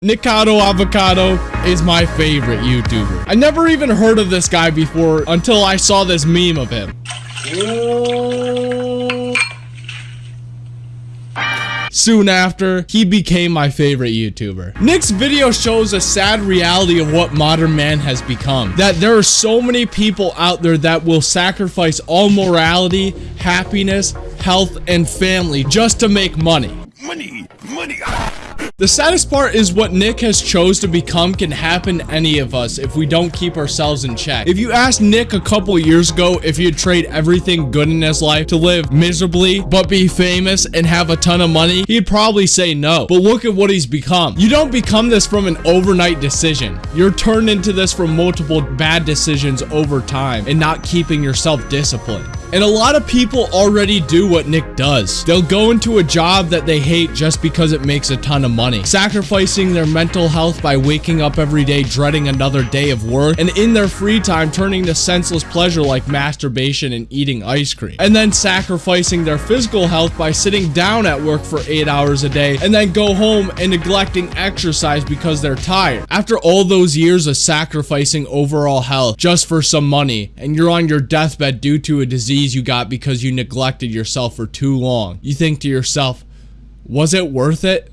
Nikocado Avocado is my favorite YouTuber. I never even heard of this guy before until I saw this meme of him. Soon after, he became my favorite YouTuber. Nick's video shows a sad reality of what modern man has become. That there are so many people out there that will sacrifice all morality, happiness, health, and family just to make money. Money, money. Ah. The saddest part is what Nick has chose to become can happen any of us if we don't keep ourselves in check. If you asked Nick a couple years ago if he'd trade everything good in his life to live miserably but be famous and have a ton of money, he'd probably say no. But look at what he's become. You don't become this from an overnight decision. You're turned into this from multiple bad decisions over time and not keeping yourself disciplined. And a lot of people already do what Nick does. They'll go into a job that they hate just because it makes a ton of money, sacrificing their mental health by waking up every day dreading another day of work, and in their free time turning to senseless pleasure like masturbation and eating ice cream, and then sacrificing their physical health by sitting down at work for 8 hours a day, and then go home and neglecting exercise because they're tired. After all those years of sacrificing overall health just for some money, and you're on your deathbed due to a disease you got because you neglected yourself for too long. You think to yourself, was it worth it?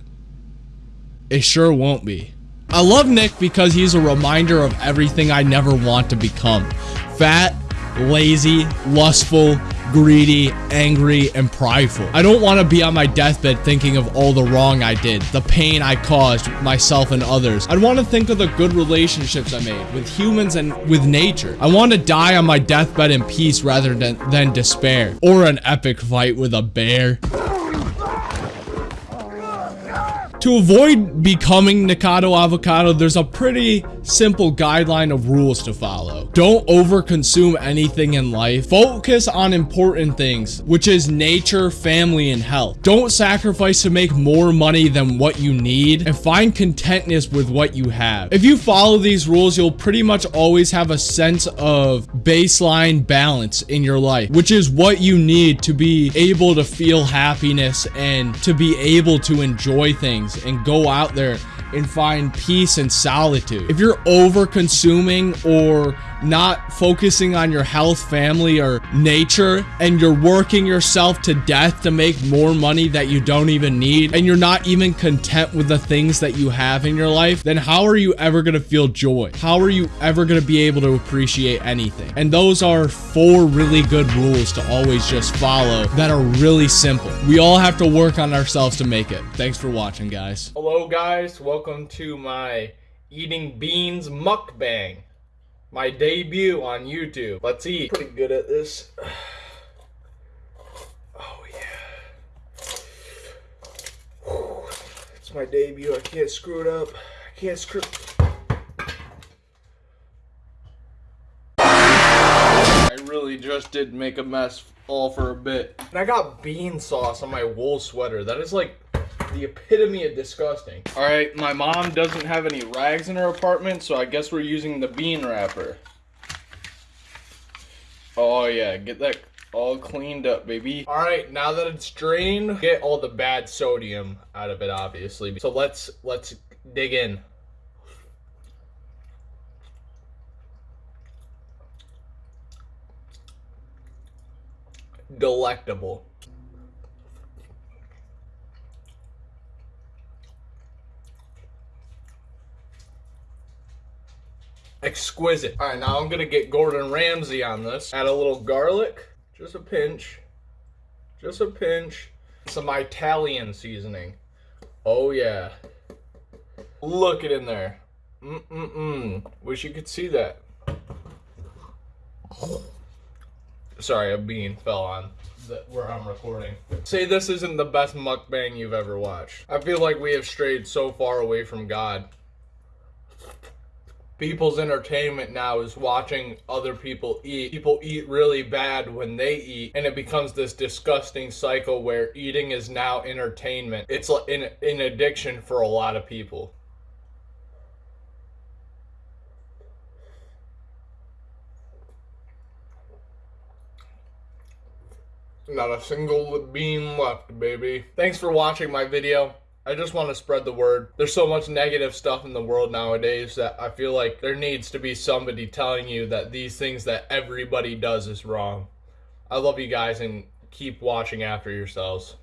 It sure won't be. I love Nick because he's a reminder of everything I never want to become. Fat, lazy, lustful, greedy, angry, and prideful. I don't want to be on my deathbed thinking of all the wrong I did, the pain I caused myself and others. I'd want to think of the good relationships I made with humans and with nature. I want to die on my deathbed in peace rather than, than despair or an epic fight with a bear. To avoid becoming Nikocado Avocado, there's a pretty simple guideline of rules to follow. Don't overconsume anything in life. Focus on important things, which is nature, family, and health. Don't sacrifice to make more money than what you need, and find contentness with what you have. If you follow these rules, you'll pretty much always have a sense of baseline balance in your life, which is what you need to be able to feel happiness and to be able to enjoy things and go out there and find peace and solitude. If you're over consuming or not focusing on your health, family, or nature, and you're working yourself to death to make more money that you don't even need, and you're not even content with the things that you have in your life, then how are you ever going to feel joy? How are you ever going to be able to appreciate anything? And those are four really good rules to always just follow that are really simple. We all have to work on ourselves to make it. Thanks for watching, guys. Hello, guys. Welcome to my eating beans mukbang my debut on YouTube. Let's eat. Pretty good at this. Oh yeah. It's my debut. I can't screw it up. I can't screw. I really just did make a mess all for a bit. And I got bean sauce on my wool sweater. That is like the epitome of disgusting. All right, my mom doesn't have any rags in her apartment, so I guess we're using the bean wrapper. Oh yeah, get that all cleaned up, baby. All right, now that it's drained, get all the bad sodium out of it, obviously. So let's let's dig in. Delectable. Exquisite. All right, now I'm gonna get Gordon Ramsay on this. Add a little garlic, just a pinch, just a pinch. Some Italian seasoning. Oh yeah. Look it in there. Mm-mm-mm. Wish you could see that. Sorry, a bean fell on where I'm recording. Say this isn't the best mukbang you've ever watched. I feel like we have strayed so far away from God people's entertainment now is watching other people eat. People eat really bad when they eat, and it becomes this disgusting cycle where eating is now entertainment. It's an, an addiction for a lot of people. Not a single bean left, baby. Thanks for watching my video. I just want to spread the word. There's so much negative stuff in the world nowadays that I feel like there needs to be somebody telling you that these things that everybody does is wrong. I love you guys and keep watching after yourselves.